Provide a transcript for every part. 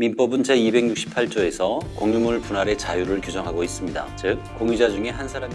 민법은 제268조에서 공유물 분할의 자유를 규정하고 있습니다. 즉, 공유자 중에 한 사람이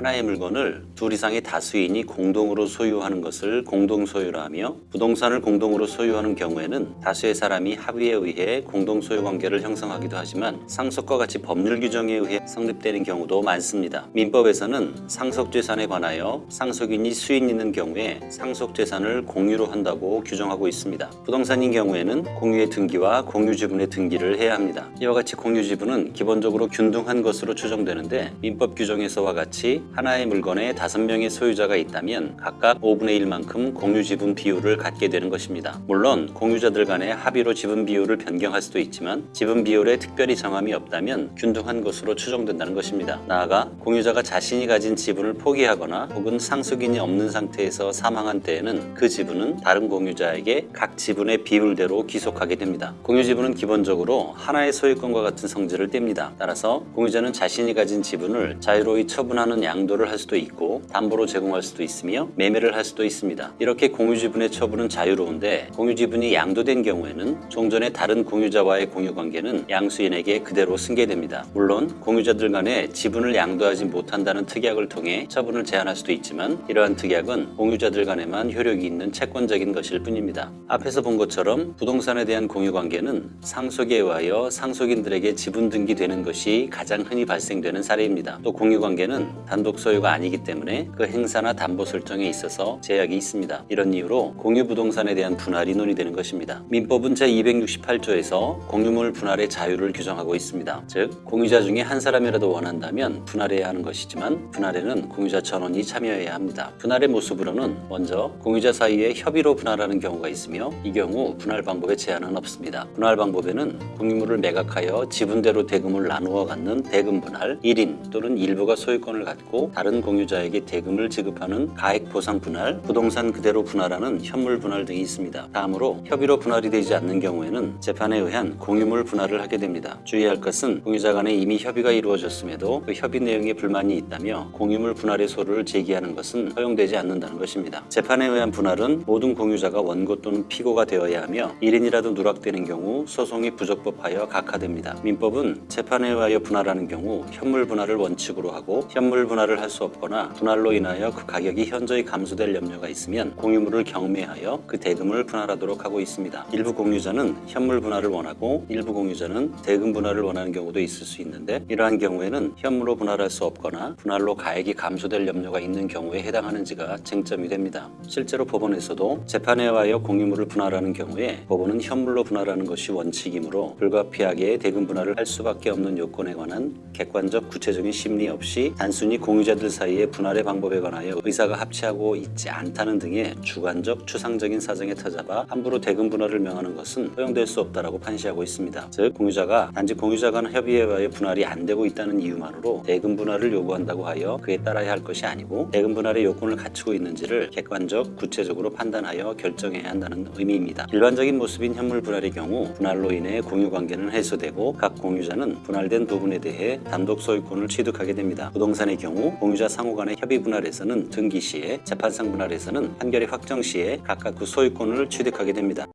하나의 물건을 둘 이상의 다수인이 공동으로 소유하는 것을 공동소유라 하며 부동산을 공동으로 소유하는 경우에는 다수의 사람이 합의에 의해 공동소유 관계를 형성하기도 하지만 상속과 같이 법률 규정에 의해 성립되는 경우도 많습니다. 민법에서는 상속재산에 관하여 상속인이 수인 있는 경우에 상속재산을 공유로 한다고 규정하고 있습니다. 부동산인 경우에는 공유의 등기와 공유지분의 등기를 해야 합니다. 이와 같이 공유지분은 기본적으로 균등한 것으로 추정되는데 민법 규정에서와 같이 하나의 물건에 다섯 명의 소유자가 있다면 각각 5분의 1만큼 공유 지분 비율을 갖게 되는 것입니다. 물론 공유자들 간의 합의로 지분 비율을 변경할 수도 있지만 지분 비율에 특별히 정함이 없다면 균등한 것으로 추정된다는 것입니다. 나아가 공유자가 자신이 가진 지분을 포기하거나 혹은 상속인이 없는 상태에서 사망한 때에는 그 지분은 다른 공유자에게 각 지분의 비율대로 귀속하게 됩니다. 공유 지분은 기본적으로 하나의 소유권과 같은 성질을 띱니다. 따라서 공유자는 자신이 가진 지분을 자유로이 처분하는 양 도를 할 수도 있고 담보로 제공할 수도 있으며 매매를 할 수도 있습니다. 이렇게 공유지분의 처분은 자유로운데 공유지분이 양도된 경우에는 종전의 다른 공유자와의 공유관계는 양수인에게 그대로 승계됩니다. 물론 공유자들 간에 지분을 양도하지 못한다는 특약을 통해 처분을 제한할 수도 있지만 이러한 특약은 공유자들 간에만 효력이 있는 채권적인 것일 뿐입니다. 앞에서 본 것처럼 부동산에 대한 공유관계는 상속에 의하여 상속인들에게 지분 등기되는 것이 가장 흔히 발생되는 사례입니다. 또 공유관계는 단독 소유가 아니기 때문에 그 행사나 담보 설정에 있어서 제약이 있습니다. 이런 이유로 공유 부동산에 대한 분할이 논의되는 것입니다. 민법은 제268조에서 공유물 분할의 자유를 규정하고 있습니다. 즉 공유자 중에 한 사람이라도 원한다면 분할해야 하는 것이지만 분할에는 공유자 전원이 참여해야 합니다. 분할의 모습으로는 먼저 공유자 사이에 협의로 분할하는 경우가 있으며 이 경우 분할 방법에 제한은 없습니다. 분할 방법에는 공유물을 매각하여 지분대로 대금을 나누어 갖는 대금 분할, 1인 또는 일부가 소유권을 갖고 다른 공유자에게 대금을 지급하는 가액 보상 분할, 부동산 그대로 분할하는 현물 분할 등이 있습니다. 다음으로 협의로 분할이 되지 않는 경우에는 재판에 의한 공유물 분할을 하게 됩니다. 주의할 것은 공유자 간에 이미 협의가 이루어졌음에도 그 협의 내용에 불만이 있다며 공유물 분할의 소를 제기하는 것은 허용되지 않는다는 것입니다. 재판에 의한 분할은 모든 공유자가 원고 또는 피고가 되어야 하며 1인이라도 누락되는 경우 소송이 부적법하여 각하됩니다. 민법은 재판에 의하여 분할하는 경우 현물 분할을 원칙으로 하고 현물 분할을 할 수 없거나 분할로 인하여 그 가격이 현저히 감소될 염려가 있으면 공유물을 경매하여 그 대금을 분할하도록 하고 있습니다. 일부 공유자는 현물 분할을 원하고 일부 공유자는 대금 분할을 원하는 경우도 있을 수 있는데 이러한 경우에는 현물로 분할할 수 없거나 분할로 가액이 감소될 염려가 있는 경우에 해당하는지가 쟁점이 됩니다. 실제로 법원에서도 재판에 의하여 공유물을 분할하는 경우에 법원은 현물로 분할하는 것이 원칙이므로 불가피하게 대금 분할을 할 수밖에 없는 요건에 관한 객관적 구체적인 심리 없이 단순히 공유 자들 사이의 분할의 방법에 관하여 의사가 합치하고 있지 않다는 등의 주관적 추상적인 사정에 터잡아 함부로 대금 분할을 명하는 것은 허용될 수 없다라고 판시하고 있습니다. 즉 공유자가 단지 공유자 간 의하여 분할이 안 되고 있다는 이유만으로 대금 분할을 요구한다고 하여 그에 따라야 할 것이 아니고 대금 분할의 요건을 갖추고 있는지를 객관적 구체적으로 판단하여 결정해야 한다는 의미입니다. 일반적인 모습인 현물 분할의 경우 분할로 인해 공유 관계는 해소되고 각 공유자는 분할된 부분에 대해 단독 소유권을 취득하게 됩니다. 부동산의 경우 공유자 상호 간의 협의 분할에서는 등기 시에 재판상 분할에서는 판결의 확정 시에 각각 그 소유권을 취득하게 됩니다.